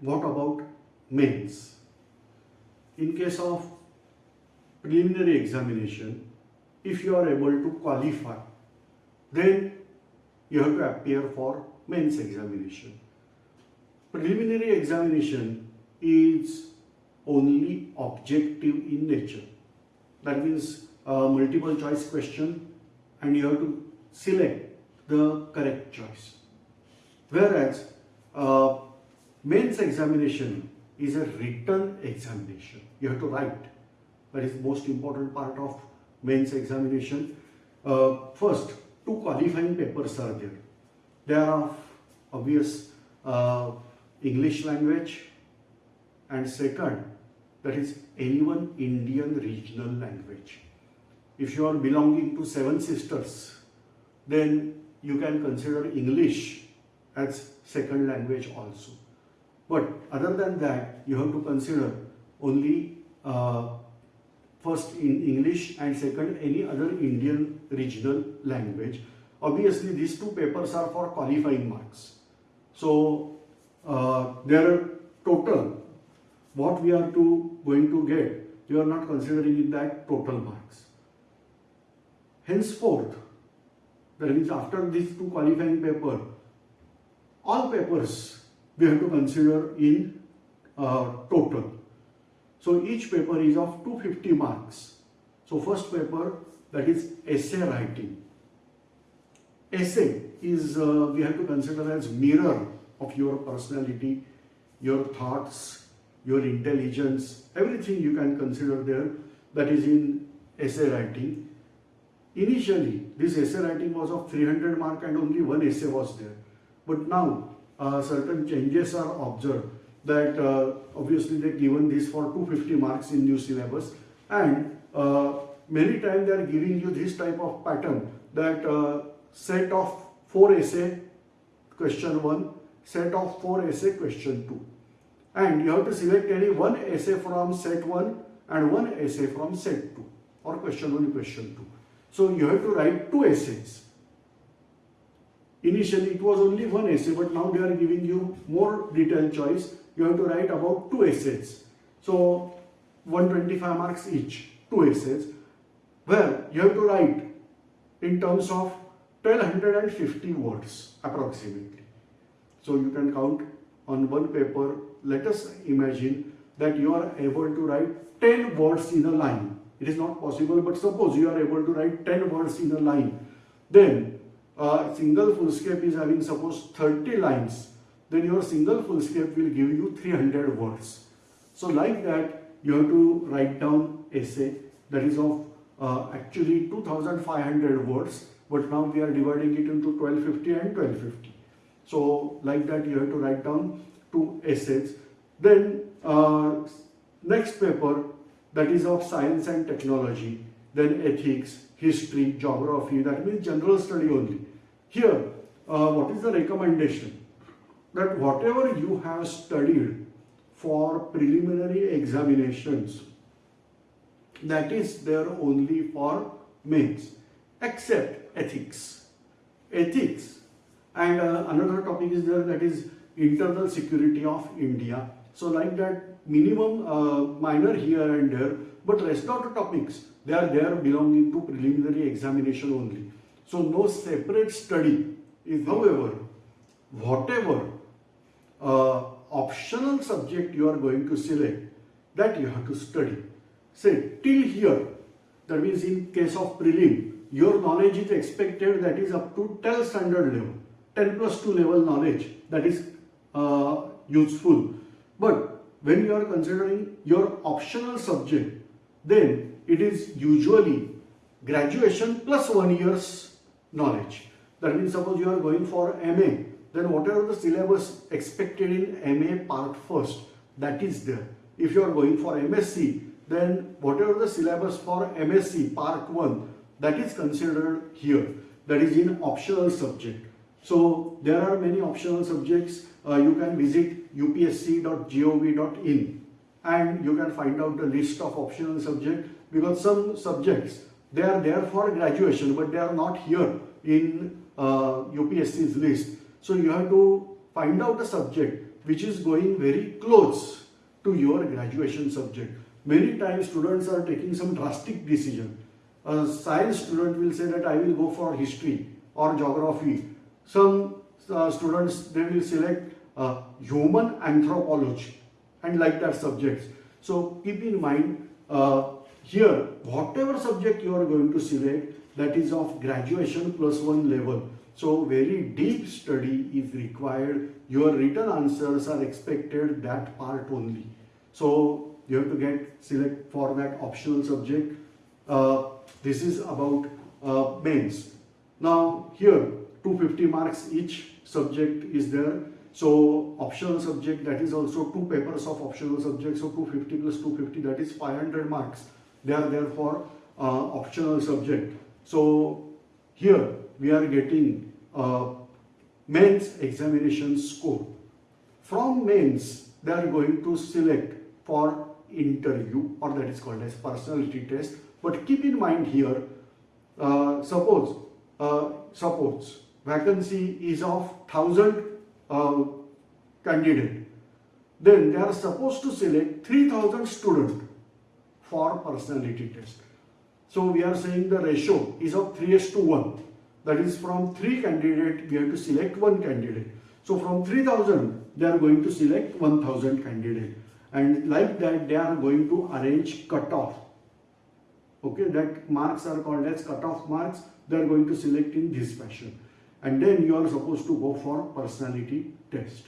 what about mains? In case of preliminary examination, if you are able to qualify, then you have to appear for mains examination. Preliminary examination is only objective in nature. That means a multiple choice question and you have to select the correct choice. Whereas uh, mains examination is a written examination. You have to write. That is the most important part of mains examination. Uh, first, two qualifying papers are there. There are obvious uh, English language and second that is N1 Indian regional language. If you are belonging to Seven Sisters then you can consider English as second language also. But other than that you have to consider only uh, first in English and second any other Indian regional language. Obviously these two papers are for qualifying marks. So uh, there are total what we are to going to get you are not considering in that total marks. Henceforth that means after these two qualifying paper all papers we have to consider in uh, total. So each paper is of 250 marks. So first paper that is essay writing. Essay is uh, we have to consider as mirror of your personality, your thoughts, your intelligence, everything you can consider there that is in essay writing. Initially, this essay writing was of 300 mark and only one essay was there. But now, uh, certain changes are observed that uh, obviously they given this for 250 marks in new syllabus and uh, many times they are giving you this type of pattern that uh, set of 4 essay question 1, set of 4 essay question 2 and you have to select any one essay from set 1 and one essay from set 2 or question 1 question 2. So you have to write two essays. Initially it was only one essay but now they are giving you more detailed choice. You have to write about two essays. So 125 marks each, two essays where you have to write in terms of 1250 words approximately. So you can count on one paper let us imagine that you are able to write 10 words in a line. It is not possible, but suppose you are able to write 10 words in a line. Then a single fullscape is having suppose 30 lines. Then your single fullscape will give you 300 words. So like that, you have to write down essay that is of uh, actually 2500 words, but now we are dividing it into 1250 and 1250. So like that, you have to write down two essays. Then uh, next paper that is of science and technology, then ethics, history, geography, that means general study only. Here, uh, what is the recommendation? That whatever you have studied for preliminary examinations, that is there only for mains, except ethics. Ethics and uh, another topic is there that is internal security of India. So like that minimum uh, minor here and there but rest of the topics they are there belonging to preliminary examination only. So no separate study is however whatever uh, optional subject you are going to select that you have to study. Say till here that means in case of prelim your knowledge is expected that is up to 10 standard level 10 plus 2 level knowledge that is uh, useful. But when you are considering your optional subject, then it is usually graduation plus one year's knowledge. That means suppose you are going for MA, then whatever the syllabus expected in MA part first, that is there. If you are going for MSc, then whatever the syllabus for MSc part 1, that is considered here. That is in optional subject. So there are many optional subjects uh, you can visit upsc.gov.in and you can find out the list of optional subjects because some subjects they are there for graduation but they are not here in uh, UPSC's list. So you have to find out the subject which is going very close to your graduation subject. Many times students are taking some drastic decision. A science student will say that I will go for history or geography. Some uh, students they will select uh, human anthropology and like that subjects. So keep in mind uh, here whatever subject you are going to select that is of graduation plus one level. So very deep study is required. Your written answers are expected that part only. So you have to get select for that optional subject. Uh, this is about uh, mains. Now here 250 marks each subject is there. So optional subject that is also two papers of optional subject. So 250 plus 250 that is 500 marks. They are there for uh, optional subject. So here we are getting uh, mains examination score. From mains they are going to select for interview or that is called as personality test. But keep in mind here, uh, suppose, uh, suppose vacancy is of 1000 uh, candidate, then they are supposed to select 3000 student for personality test. So we are saying the ratio is of 3 to 1. That is from 3 candidate we have to select 1 candidate. So from 3000 they are going to select 1000 candidate and like that they are going to arrange cutoff. Okay, that marks are called as cutoff marks. They are going to select in this fashion and then you are supposed to go for personality test.